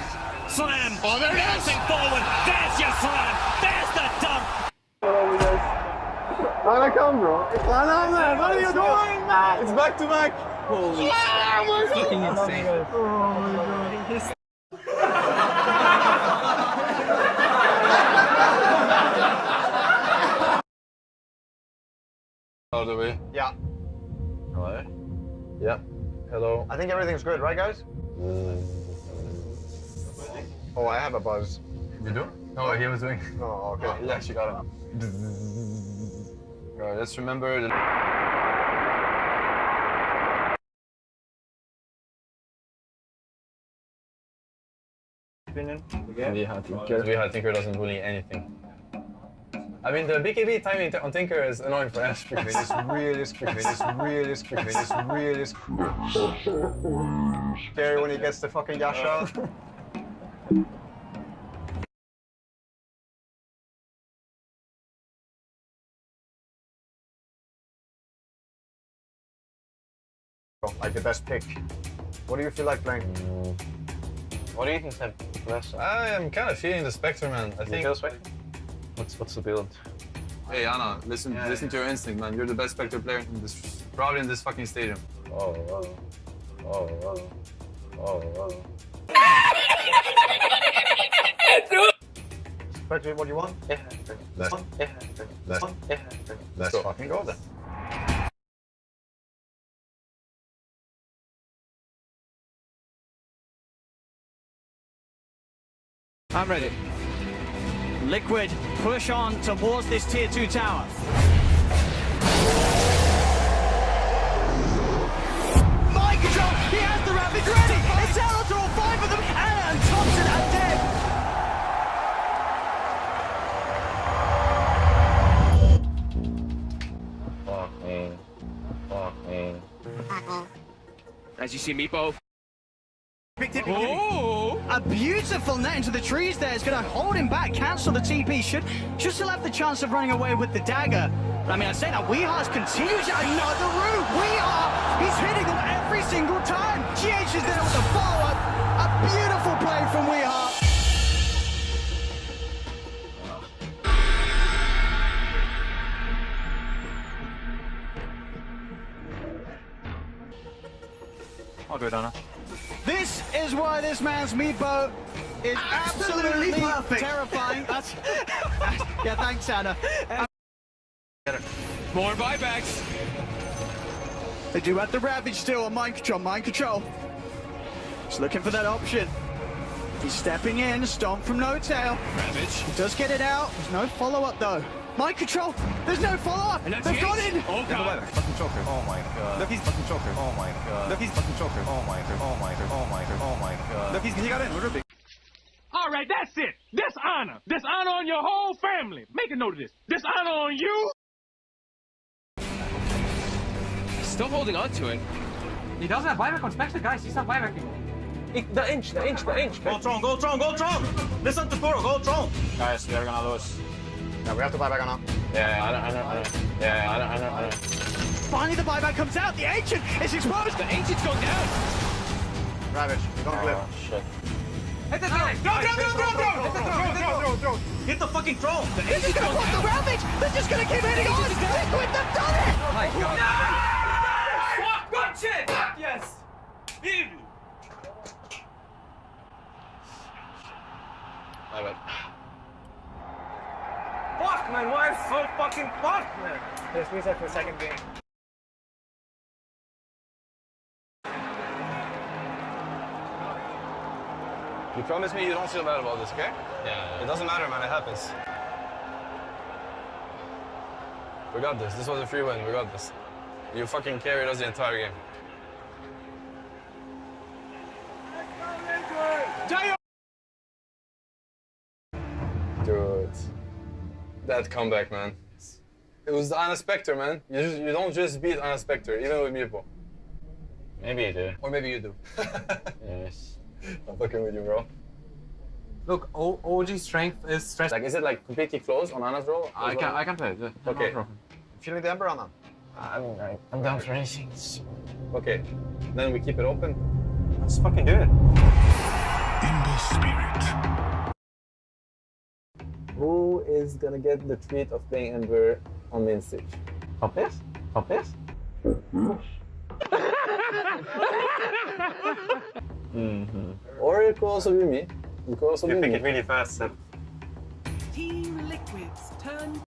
through. Slam. Oh, there it is. Bouncing forward. There's your slam. There's the dunk. dump. Wanna come, bro? Wanna, man? What are you doing, man? It's back to back. Holy Yeah, oh my fucking God. insane. Oh my God. All the way. Yeah. Hello? Yeah. Hello. I think everything's good, right, guys? Mm. Oh, I have a buzz. You do? No, he was doing. Oh, okay. Oh, he actually got it. Alright, let's remember the. Opinion? Viha Tinker. Viha Tinker doesn't bully anything. I mean, the BKB timing on Tinker is annoying for us. because It's realistic. It's realistic. It's really realistic. Scary when he gets the fucking dash out. Like the best pick. What do you feel like playing? What do you think, Sam? I am kind of feeling the Spectre, man. I think. What's what's the build? Hey, Anna, listen, Yeah, listen to your instinct, man. You're the best Spectre player in this, probably in this fucking stadium. Oh, oh, oh, oh, oh, oh. Spectre, what do you want? Let's, let's, let's go. fucking go then. I'm ready. Liquid, push on towards this tier 2 tower. As you see, Meepo. Oh! A beautiful net into the trees there is going to hold him back, cancel the TP. Should, should still have the chance of running away with the dagger. I mean, I say that Weehar's continues another route. Weehar, he's hitting them every single time. GH is there with the follow-up. A beautiful I'll Anna. This is why this man's meatboat is absolutely, perfect. terrifying. That's, yeah, thanks, Anna. More buybacks. They do have the Ravage still on mind control, mind control. He's looking for that option. He's stepping in, stomp from N0tail. Ravage. He does get it out. There's no follow-up though. Mind control. There's no follow-up. They've it. got it. Oh, God. Fucking choker. Oh my god. Look, he's fucking choker. Oh my god. Look, he's fucking choker. Oh my god. Oh my god. Oh my god. Oh my god. Look, he's, he got in. We're big. All right, that's it. Dishonor. Dishonor on your whole family. Make a note of this. Dishonor on you. Still holding on to it. He doesn't have buyback on Spectre, guys. He's not buybacking. The inch, the inch, the inch. Go Tron, go Tron, go Tron! Listen to Kuro, go Tron! Guys, we are gonna lose. Yeah, we have to buy back on now. Yeah, I know, I know, I know. Yeah, I know, I know, I know. Finally, the buyback comes out. The Ancient is exposed. The ancient's going down. Ravage, don't clip. Oh, shit. Hit the throw! Throw, throw, throw, throw, throw! Hit the throw, hit the throw! Hit the fucking Tron! This is gonna put the Ravage. They're just gonna keep hitting on. Liquid, they've done it. Oh my god. Fuck, Good shit. Yes. My bad. Fuck, man. Why so fucking fucked, man? Let's reset for the second game. You promise me you don't feel bad about this, okay? Yeah. It doesn't matter, man. It happens. We got this. This was a free win. We got this. You fucking carried us the entire game. That comeback, man. It was the Anna Spectre, man. You, just, you don't just beat Anna Spectre, even with Meepo. Maybe you do. Or maybe you do. Yes. I'm fucking with you, bro. Look, o OG strength is stress. Like, is it like completely closed on Anna's roll? I can, I can play it. yeah, no Okay. problem. Feeling the Ember on now? I'm, I- I'm down for anything. Okay, then we keep it open. Let's fucking do it. In the is gonna get the treat of playing Ember on main stage. Hopeless? Hopeless? Mm-hmm. Or it could also be me. It could also You be pick me. it really fast, Seb. Team Liquid's turn.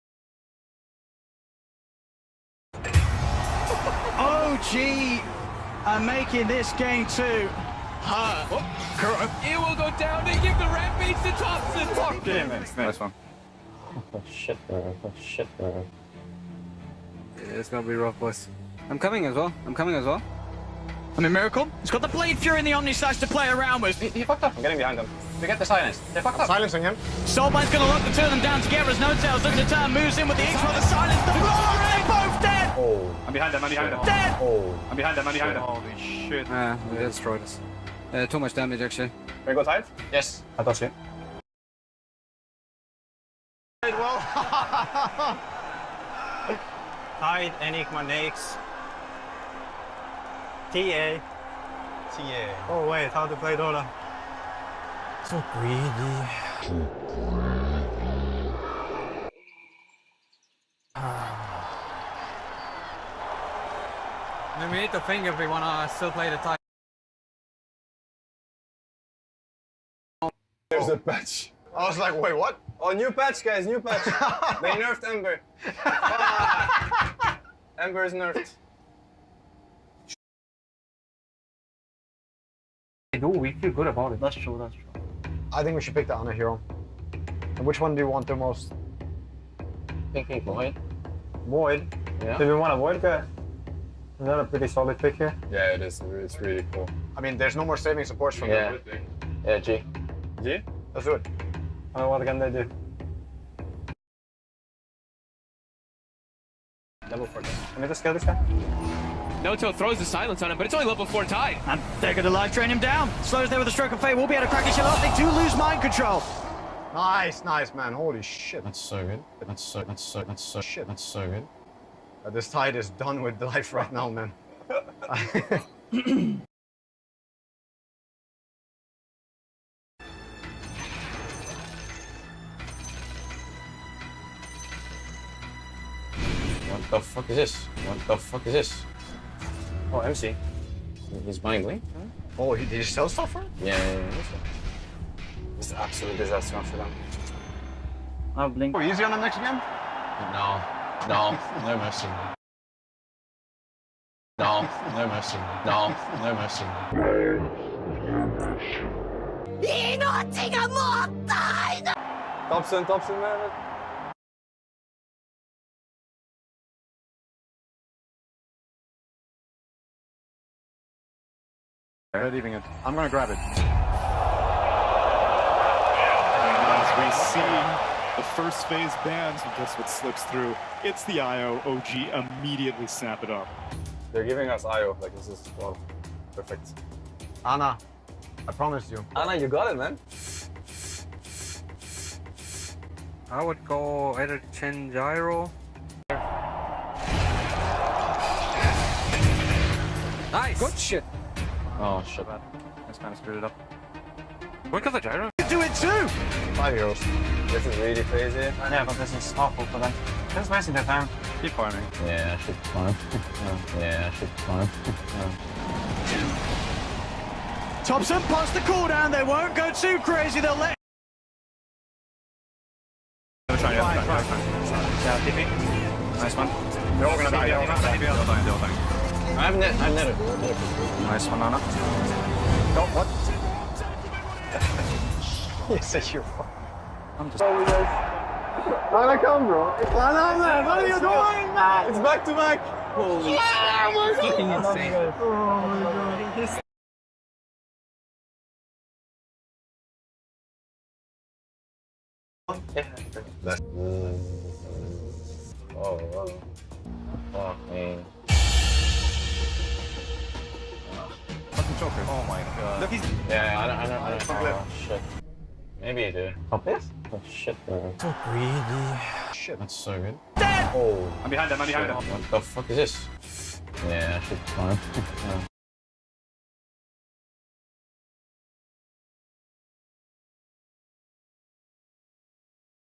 OG are making this game two. It will go down. They give the rampage to Topson. Nice one. Oh shit, man. Oh shit, man. It's gonna be rough, boys. I'm coming as well. I'm coming as well. I mean, Miracle, he's got the Blade Fury and the Omni Slash to play around with. He, he fucked up. I'm getting behind them. We get the silence. They fucked up. Silencing him. Soulbine's gonna lock the two of them down together as N0tail's looking to turn, moves in with the X-Ray, the silence, the blow, and they both dead! Oh, I'm behind them. I'm behind them. Dead! oh. I'm behind them. I'm behind them. Holy shit. Ah, we destroyed us. Uh, too much damage actually. Can we go tight? Yes. I touch it. Tide, Enigma, Nakes. TA. TA. Oh wait, how to play Dota? So greedy. And we need to think if we wanna still play the title. There's a patch. I was like, wait, what? Oh, new patch, guys, new patch. they nerfed Ember. Fuck. Ember is nerfed. do, we feel good about it. That's true, that's true. I think we should pick the Ana hero. And which one do you want the most? Thinking Void. Void? Yeah. Do we want a Void guy? Is that a pretty solid pick here? Yeah, it is. It's really cool. I mean, there's no more saving supports from Yeah. them. Yeah, G. G? Let's do it. Uh, what can they do? Level 4 Can we just kill this guy? Noto throws the silence on him, but it's only level 4 Tide. And they're gonna live train him down. Slows there with a stroke of fate, We'll be able to crack his shell up. They do lose mind control. Nice, nice, man. Holy shit. That's so good. That's so, that's so, that's so, shit. That's so good. Uh, this tide is done with life right now, man. What the fuck is this? What the fuck is this? Oh, MC. He's buying Blink? oh, he, did you sell stuff for it? Yeah, yeah, yeah. It's an absolute disaster for them. I'll blink. Oh, easy on the next game? No, no, no mercy. No, no mercy. No, no mercy. Topson, Topson, man. Leaving it. I'm gonna grab it. As we see the first phase bans, and guess what slips through? It's the IO. OG immediately snap it up. They're giving us IO. Like, this is, well, perfect. Anna, I promised you. Anna, you got it, man. I would go either Chen Gyro. Nice. Good shit. Oh, shit. Bad. That's kind of screwed it up. When comes the gyro? You do it too. Five heroes. This is really crazy. Yeah, but this is awful for them. Just wasting their time. Keep farming. Yeah, I should farm. yeah, I should farm. Topson past the cooldown. They won't go too crazy. They'll let. Try, yeah, try, try. Yeah, TP. Nice one. They're all gonna die. They're all gonna die. They're all dying, they're all dying. I've net, I've netted. Nice one, Anna. No, what? you said you're I'm just. Anna, come, bro. Anna, man. What are you doing, man? It's back to back. Holy Fucking insane. Oh, oh, wow. Fuck me. Fucking choker. Oh my god. Look, he's. Yeah, I don't, I don't, I don't. Oh, oh, shit. Maybe I do. Oh, this? Oh, shit, man. So greedy. Shit. That's so good. Dead. Oh, I'm behind them. I'm behind them. what the fuck is this? Yeah, I should farm.